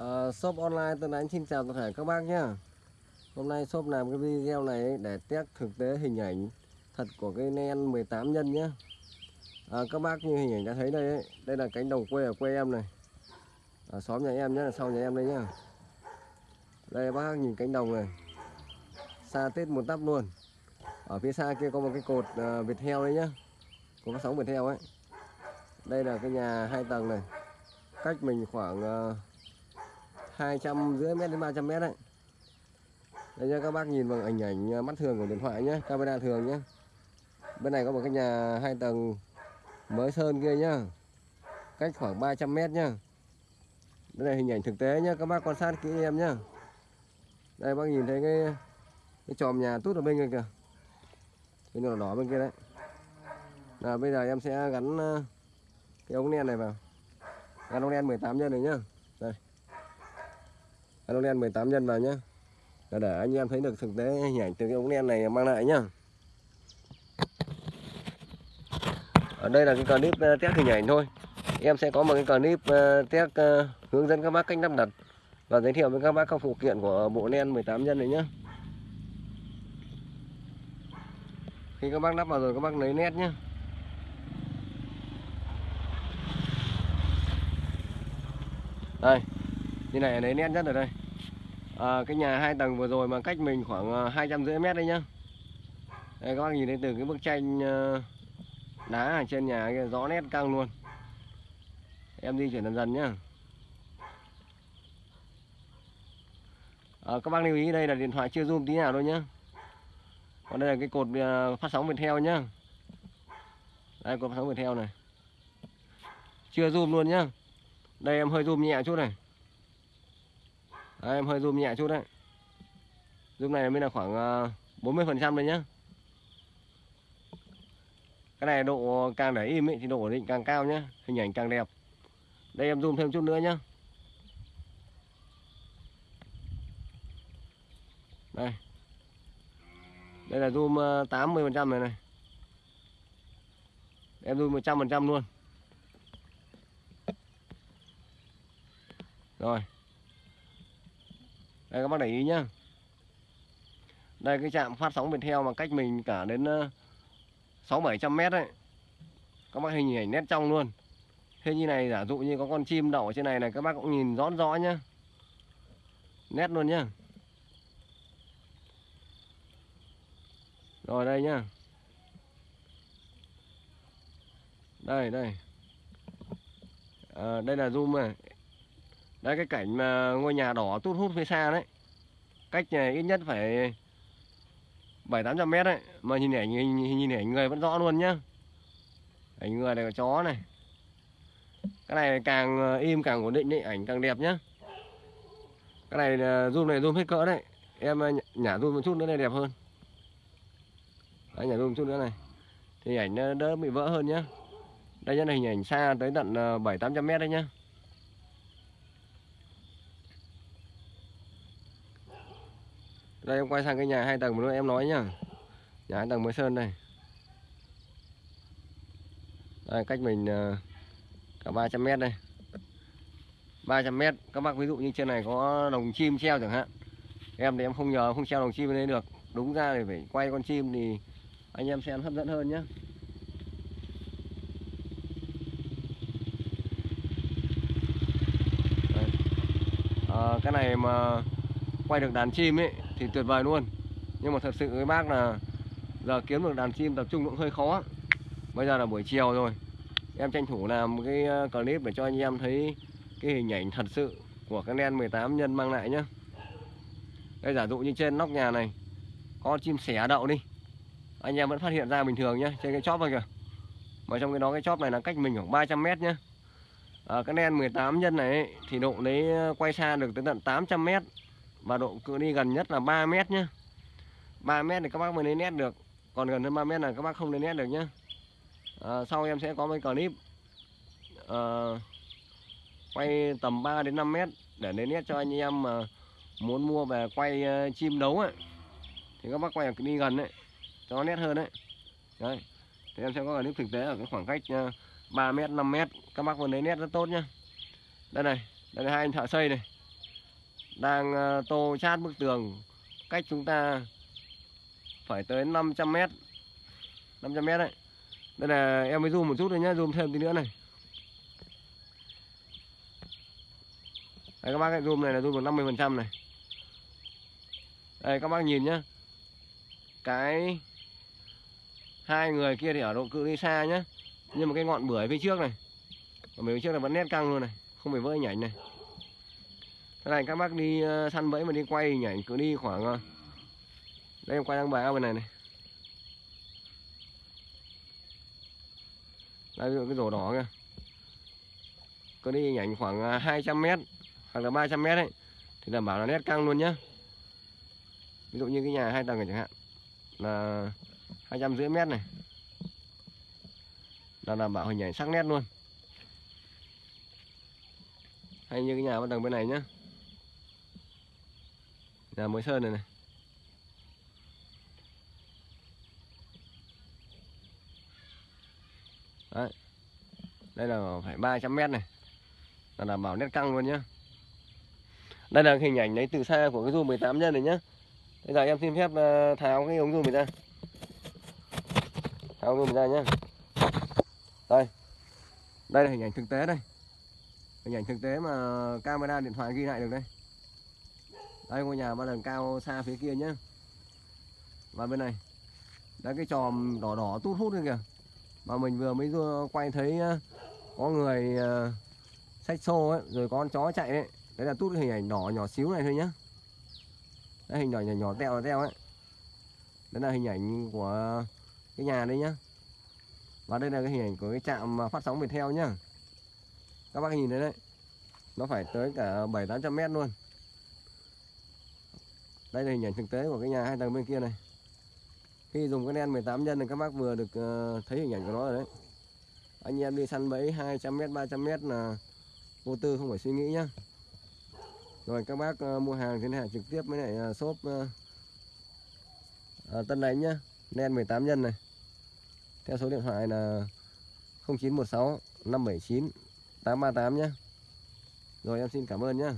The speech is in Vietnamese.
Uh, shop online Tân Ánh xin chào tất cả các bác nhé Hôm nay shop làm cái video này để test thực tế hình ảnh thật của cái nen 18 nhân nhé à, ờ, Các bác như hình ảnh đã thấy đây ấy, đây là cánh đồng quê ở quê em này. Ở xóm nhà em nhé, sau nhà em đây nhá. Đây bác nhìn cánh đồng này. Xa tết một tắp luôn. Ở phía xa kia có một cái cột uh, Việt heo đấy nhá. Có phát sóng Việt heo ấy. Đây là cái nhà hai tầng này. Cách mình khoảng uh, 200 rưỡi mét đến 300 mét đấy. Đây nha các bác nhìn bằng ảnh ảnh mắt thường của điện thoại nhé camera thường nhé bên này có một cái nhà hai tầng mới sơn kia nhá, cách khoảng 300 mét nhá. Đây là hình ảnh thực tế nhá, các bác quan sát kỹ em nhá. Đây, bác nhìn thấy cái cái chòm nhà tút ở bên kia kìa. Cái nhỏ đỏ bên kia đấy. Là bây giờ em sẽ gắn à, cái ống đen này vào. Gắn ống đen 18 nhân này nhá ống len 18 nhân vào nhé để, để anh em thấy được thực tế hình ảnh từ cái ống len này mang lại nhá. Ở đây là cái clip ờ, test hình ảnh thôi. Em sẽ có một cái clip ờ, test ờ, hướng dẫn các bác cách lắp đặt và giới thiệu với các bác các phụ kiện của bộ len 18 nhân này nhé khi các bác lắp vào rồi các bác lấy nét nhé đây như này lấy nét nhất ở đây. À, cái nhà hai tầng vừa rồi mà cách mình khoảng à, hai trăm rưỡi mét đấy nhá. Đây các bác nhìn thấy từ cái bức tranh à, đá ở trên nhà kia rõ nét căng luôn. Em di chuyển dần dần nhá. À, các bác lưu ý đây là điện thoại chưa zoom tí nào thôi nhá. Còn đây là cái cột à, phát sóng Viettel nhá. Đây cột phát sóng Viettel này. Chưa zoom luôn nhá. Đây em hơi zoom nhẹ chút này. Đấy, em hơi zoom nhẹ chút đấy. Zoom này mới là khoảng ờ, 40 phần trăm đấy nhá. Cái này độ càng để im ấy, thì độ ổn định càng cao nhá. Hình ảnh càng đẹp. Đây em zoom thêm chút nữa nhá. Đây. Đây là zoom ờ, 80 phần trăm này này. Em zoom 100 phần trăm luôn. Rồi đây các bác để ý nhá. Đây cái trạm phát sóng Viettel mà cách mình cả đến ờ, sáu bảy trăm mét đấy các bác hình ảnh nét trong luôn. Thế như này giả dụ như có con chim đậu ở trên này này các bác cũng nhìn rõ rõ nhá. Nét luôn nhá. Rồi đây nhá. Đây đây. À, đây là zoom này đây cái cảnh mà ngôi nhà đỏ tút hút phía xa đấy. Cách này ít nhất phải bảy tám trăm mét đấy. Mà nhìn ảnh nhìn, nhìn ảnh người vẫn rõ luôn nhá. Ảnh người này có chó này. Cái này càng à, im càng ổn định đấy ảnh càng đẹp nhá. Cái này zoom này zoom hết cỡ đấy. Em à, nhả zoom một chút nữa này đẹp hơn. Đấy, nhả zoom một chút nữa này. Thì ảnh à, đỡ bị vỡ hơn nhá. Đây nhá là hình ảnh xa tới tận ờ, bảy tám trăm mét đấy nhá. Đây em quay sang cái nhà hai tầng mà em nói nhá. Nhà hai tầng mới sơn đây. Đây cách mình ờ, cả 300 mét đây. 300 mét các bác ví dụ như trên này có đồng chim treo chẳng hạn. Em thì em không nhờ không treo đồng chim lên được. Đúng ra thì phải quay con chim thì anh em xem hấp dẫn hơn nhé à, ờ, cái này mà quay được đàn chim ấy thì tuyệt vời luôn. Nhưng mà thật sự với bác là giờ kiếm được đàn chim tập trung cũng hơi khó. Bây giờ là buổi chiều rồi. Em tranh thủ làm cái ờ, clip để cho anh em thấy cái hình ảnh thật sự của cái nen 18 nhân mang lại nhá. Đây giả dụ như trên nóc nhà này có chim sẻ đậu đi. Anh em vẫn phát hiện ra bình thường nhá trên cái chóp này kìa. Mà trong cái đó cái chóp này là cách mình khoảng 300 mét nhá. À, cái nen 18 nhân này ấy, thì độ đấy ờ, quay xa được tới tận 800 mét và độ cự ly gần nhất là 3 mét nhé 3 mét thì các bác mới lấy nét được. Còn gần hơn 3 mét là các bác không lấy nét được nhé à, ờ, sau em sẽ có mấy clip. À, quay tầm 3 đến 5 mét để lấy nét cho anh em mà muốn mua về quay uh, chim đấu ấy thì các bác quay đi gần đấy cho nét hơn đấy đấy. Thì em sẽ có clip thực tế ở cái khoảng cách uh, 3 mét 5 mét. Các bác vẫn lấy nét rất tốt nhá. Đây này đây là hai anh thợ xây này đang ờ, tô chát bức tường. Cách chúng ta phải tới 500 mét. 500 mét đấy. Đây là, em mới zoom một chút thôi nhá, zoom thêm tí nữa này. Đây, các bác cái zoom này là zoom được 50 phần trăm này. Đây, các bác nhìn nhá. Cái hai người kia thì ở độ cự ly xa nhá. Nhưng mà cái ngọn bưởi phía trước này còn phía trước là vẫn nét căng luôn này, không phải vỡ nhảy này thế này, các bác đi ờ, săn bẫy mà đi quay hình ảnh cứ đi khoảng ờ, đây em quay đang bài ao bên này này. Đây ví dụ cái rổ đỏ kìa. Cứ đi hình ảnh khoảng ờ, 200 mét hoặc là 300 mét ấy, thì đảm bảo là nét căng luôn nhá. Ví dụ như cái nhà hai tầng này chẳng hạn, là hai trăm rưỡi mét này. Là đảm bảo hình ảnh sắc nét luôn. Hay như cái nhà bên tầng bên này nhá nhà mới sơn này này. Đấy. đây là phải 300 mét này. Là đảm bảo nét căng luôn nhá. Đây là hình ảnh lấy từ xa của cái zoom 18 nhân này nhá. Bây giờ em xin phép ờ, tháo cái ống zoom này ra. Tháo ống zoom ra nhá. Đây. Đây là hình ảnh thực tế đây. Hình ảnh thực tế mà camera điện thoại ghi lại được đây đây, ngôi nhà ba lần cao xa phía kia nhá. Và bên này đấy cái tròm đỏ đỏ tút hút kia kìa. Mà mình vừa mới vừa quay thấy có người ờ, xách xô ấy, rồi có con chó chạy đấy đấy là tút cái hình ảnh đỏ nhỏ xíu này thôi nhá. Đấy, hình nhỏ nhỏ nhỏ teo teo ấy. Đấy là hình ảnh của cái nhà đây nhá. Và đây là cái hình ảnh của cái trạm phát sóng Viettel nhá. Các bác nhìn thấy đấy, nó phải tới cả bảy tám trăm mét luôn đây là hình ảnh thực tế của cái nhà hai tầng bên kia này. Khi dùng cái đen 18 nhân thì các bác vừa được ờ, thấy hình ảnh của nó rồi đấy. Anh em đi săn bẫy 200 mét 300 mét là vô tư không phải suy nghĩ nhá. Rồi các bác ờ, mua hàng thì này trực tiếp với lại uh, shop Tân Đánh nhá. Đen 18 nhân này. Theo số điện thoại là 0916 579 838 nhá. Rồi em xin cảm ơn nhá.